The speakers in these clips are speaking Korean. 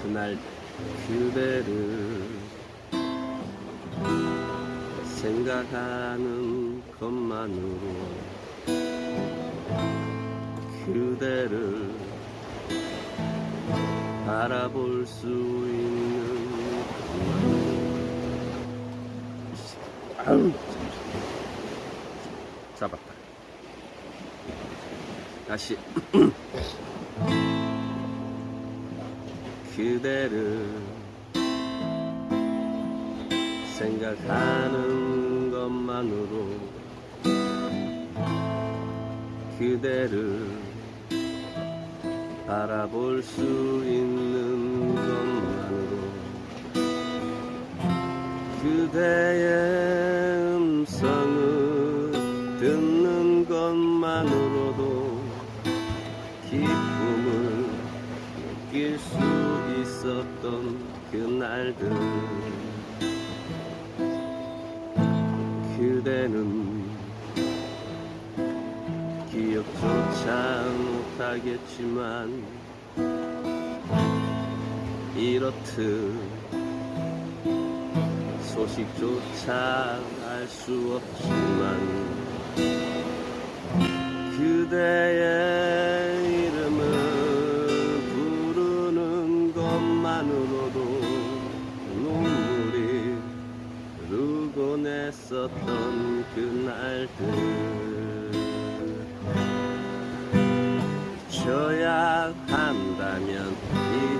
그날 그대를 생각하는 것만으로 그대를 바라볼 수 있는 것만으로 잡았다. 다시. 그대를 생각하는 것만으로 그대를 바라볼 수 있는 것만으로 그대의 음성을 듣는 것만으로도 기쁨 있었던 그날들. 그대는 기억조차 못하겠지만 이렇듯 소식조차 알 수 없지만 그대의 했었던 그날들. 잊혀야 한다면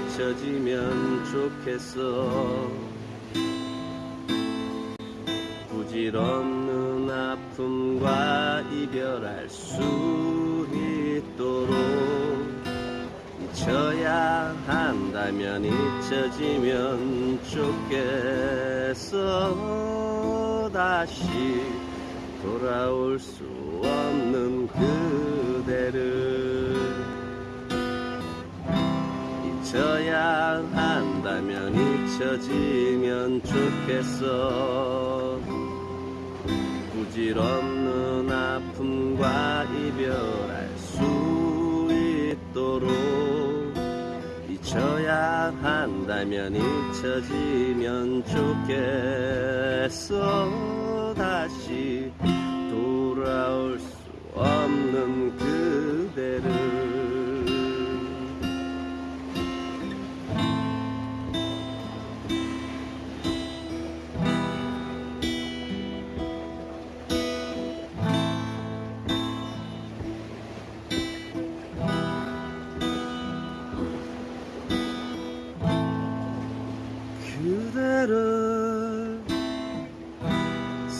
잊혀지면 좋겠어. 부질없는 아픔과 이별할 수 있도록 잊혀야 한다면 잊혀지면 좋겠 어 다시 돌아올 수 없는 그대를 잊혀야 한다면 잊혀지면 좋겠어. 부질없는 아픔과 이별할 수 있도록 잊혀야 한다면 잊혀지면 좋겠어 다시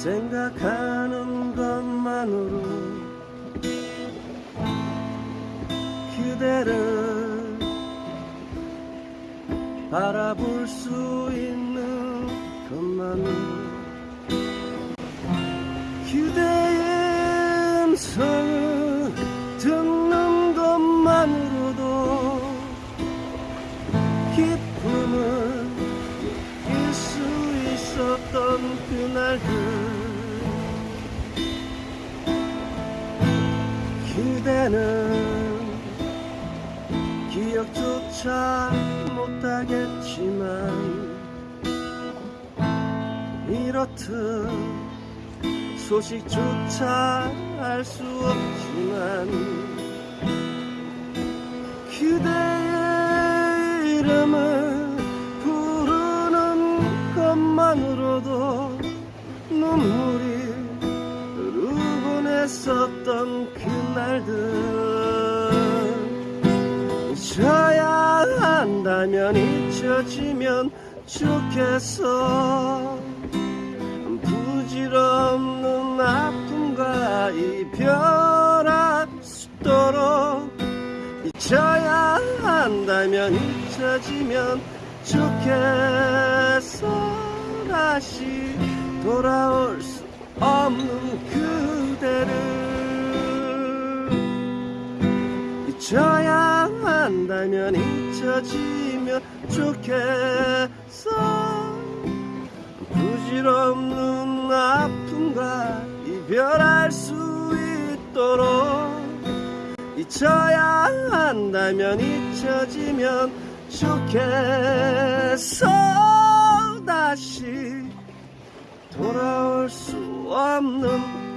생각하는 것만으로 그대를 바라볼 수 있는 것만으로 그대의 음성 그대는 기억조차 못하겠지만 이렇듯 소식조차 알 수 없지만 그대 했었던 그날들. 잊혀야 한다면 잊혀지면 좋겠어. 부질없는 아픔과 이별할 수 있도록 잊혀야 한다면 잊혀지면 좋겠어. 다시 돌아올 수 없는 그 대를 잊혀야 한다면 잊혀지면 좋겠어. 부질없는 아픔과 이별할 수 있도록 잊혀야 한다면 잊혀지면 좋겠어. 다시 돌아올 볼수 없는